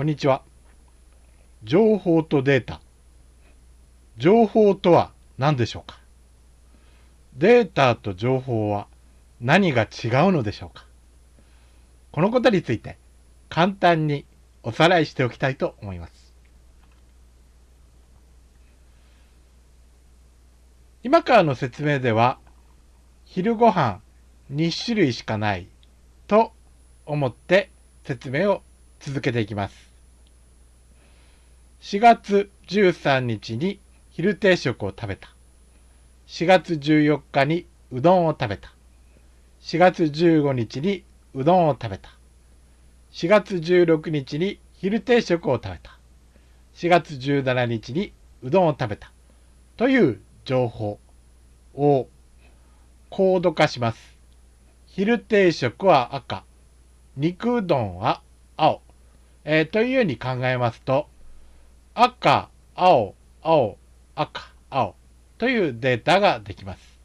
こんにちは。情報とデータ。情報とは何でしょうか？データと情報は何が違うのでしょうか？このことについて簡単におさらいしておきたいと思います。今からの説明では昼ご飯2種類しかないと思って説明を続けていきます。4月13日に昼定食を食べた。4月14日にうどんを食べた。4月15日にうどんを食べた。4月16日に昼定食を食べた。4月17日にうどんを食べた。という情報をコード化します。昼定食は赤、肉うどんは青、えー、というように考えますと、赤、青、青、赤、青というデータができます。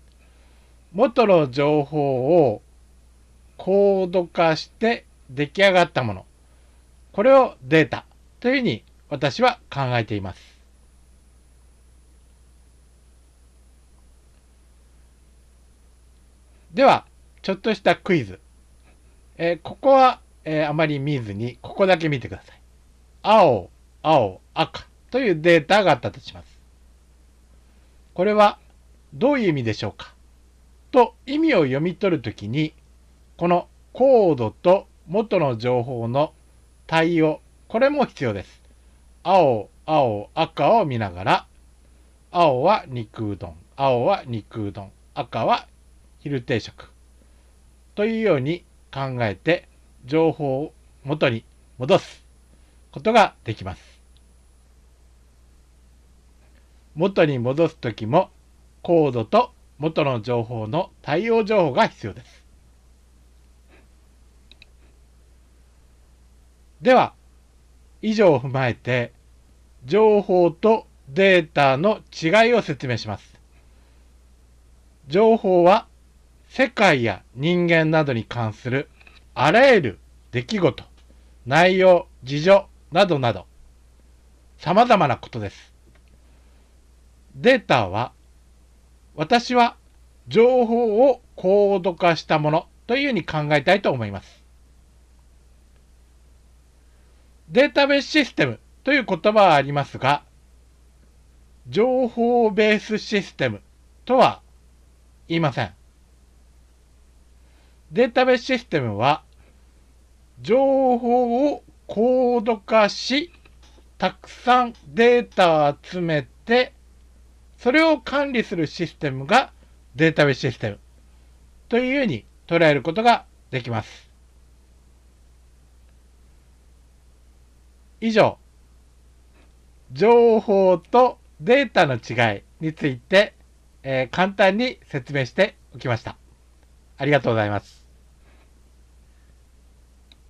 元の情報をコード化して出来上がったもの。これをデータというふうに私は考えています。では、ちょっとしたクイズ。えー、ここは、えー、あまり見ずに、ここだけ見てください。青、青、赤というデータがあったとします。これはどういう意味でしょうか？と意味を読み取るときに、このコードと元の情報の対応、これも必要です。青、青、赤を見ながら、青は肉うどん、青は肉うどん、赤は昼定食。というように考えて、情報を元に戻すことができます。元に戻すときもコードと元の情報の対応情報が必要です。では、以上を踏まえて、情報とデータの違いを説明します。情報は世界や人間などに関するあらゆる出来事、内容、事情などなど様々なことです。データは私は情報をコード化したものというふうに考えたいと思います。データベースシステムという言葉はありますが、情報ベースシステムとは言いません。データベースシステムは、情報をコード化し、たくさんデータを集めて、それを管理するシステムがデータベースシステムというように捉えることができます。以上、情報とデータの違いについて、えー、簡単に説明しておきました。ありがとうございます。